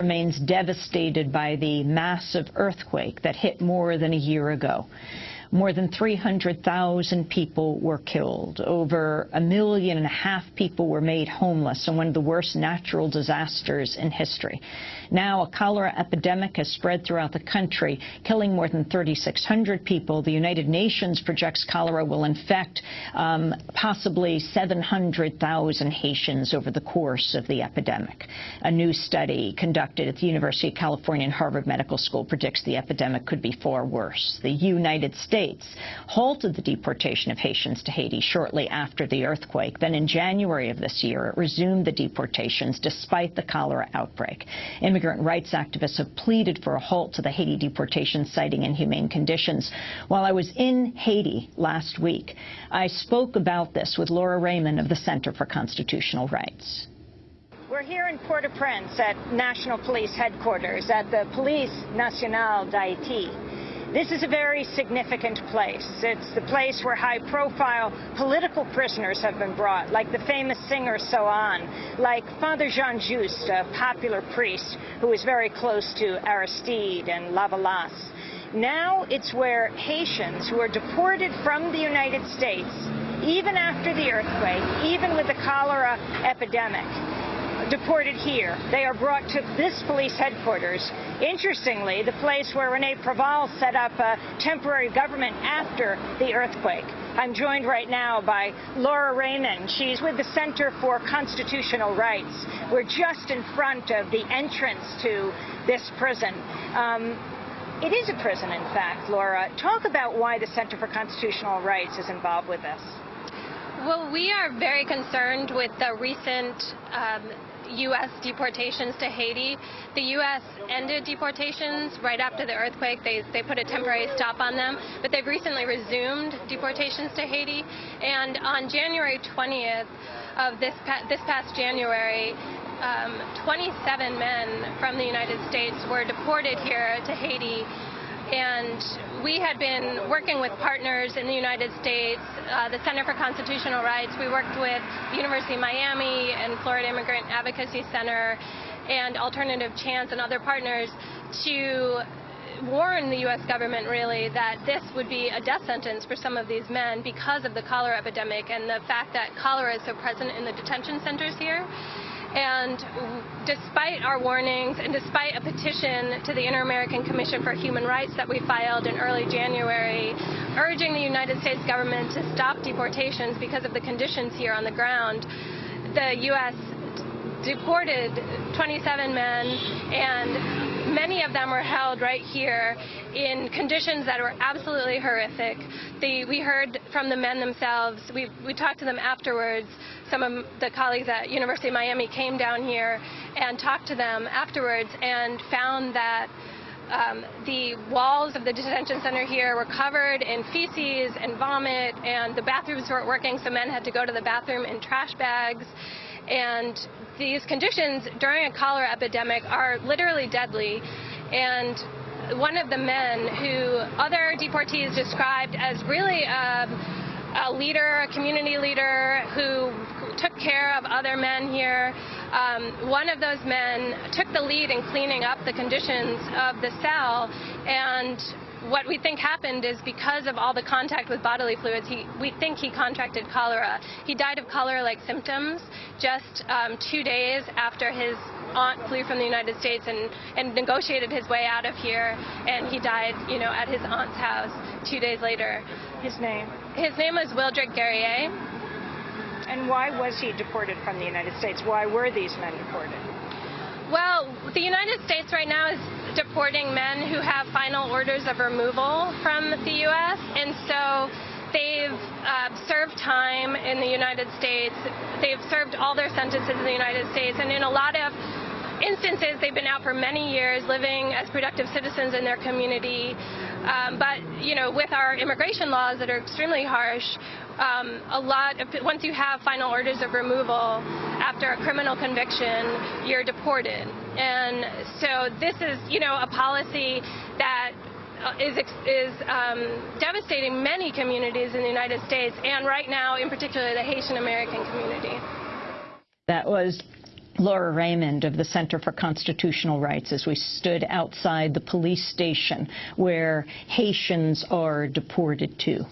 remains devastated by the massive earthquake that hit more than a year ago. More than 300,000 people were killed. Over a million and a half people were made homeless in one of the worst natural disasters in history. Now a cholera epidemic has spread throughout the country, killing more than 3,600 people. The United Nations projects cholera will infect um, possibly 700,000 Haitians over the course of the epidemic. A new study conducted at the University of California and Harvard Medical School predicts the epidemic could be far worse. The United States States halted the deportation of Haitians to Haiti shortly after the earthquake. Then in January of this year, it resumed the deportations despite the cholera outbreak. Immigrant rights activists have pleaded for a halt to the Haiti deportation, citing inhumane conditions. While I was in Haiti last week, I spoke about this with Laura Raymond of the Center for Constitutional Rights. We're here in Port-au-Prince at National Police Headquarters at the Police Nationale d'Haïti. This is a very significant place. It's the place where high-profile political prisoners have been brought, like the famous singer So Anne, like Father Jean Juste, a popular priest who was very close to Aristide and Lavalas. Now it's where Haitians who are deported from the United States, even after the earthquake, even with the cholera epidemic, deported here. They are brought to this police headquarters. Interestingly, the place where Rene Preval set up a temporary government after the earthquake. I'm joined right now by Laura Raymond. She's with the Center for Constitutional Rights. We're just in front of the entrance to this prison. Um, it is a prison, in fact, Laura. Talk about why the Center for Constitutional Rights is involved with this. Well, we are very concerned with the recent um, U.S. deportations to Haiti. The U.S. ended deportations right after the earthquake. They, they put a temporary stop on them, but they've recently resumed deportations to Haiti. And on January 20th of this, this past January, um, 27 men from the United States were deported here to Haiti and we had been working with partners in the United States, uh, the Center for Constitutional Rights. We worked with University of Miami and Florida Immigrant Advocacy Center and Alternative Chance and other partners to warn the U.S. government, really, that this would be a death sentence for some of these men because of the cholera epidemic and the fact that cholera is so present in the detention centers here. And despite our warnings and despite a petition to the Inter-American Commission for Human Rights that we filed in early January, urging the United States government to stop deportations because of the conditions here on the ground, the U.S. deported 27 men and many of them were held right here in conditions that were absolutely horrific. We heard from the men themselves. We, we talked to them afterwards some of the colleagues at University of Miami came down here and talked to them afterwards and found that um, the walls of the detention center here were covered in feces and vomit, and the bathrooms weren't working, so men had to go to the bathroom in trash bags. And these conditions during a cholera epidemic are literally deadly. And one of the men who other deportees described as really um, a leader, a community leader who took care of other men here. Um, one of those men took the lead in cleaning up the conditions of the cell and what we think happened is because of all the contact with bodily fluids, he, we think he contracted cholera. He died of cholera-like symptoms just um, two days after his aunt flew from the United States and, and negotiated his way out of here, and he died, you know, at his aunt's house two days later. His name? His name was Wildrick Guerrier. And why was he deported from the United States? Why were these men deported? Well, the United States right now is deporting men who have final orders of removal from the U.S. And so they've uh, served time in the United States. They've served all their sentences in the United States. And in a lot of instances, they've been out for many years living as productive citizens in their community. Um, but, you know, with our immigration laws that are extremely harsh, um, a lot of, once you have final orders of removal after a criminal conviction, you're deported. And so this is, you know, a policy that uh, is, is um, devastating many communities in the United States and right now in particular the Haitian American community. That was Laura Raymond of the Center for Constitutional Rights as we stood outside the police station where Haitians are deported to.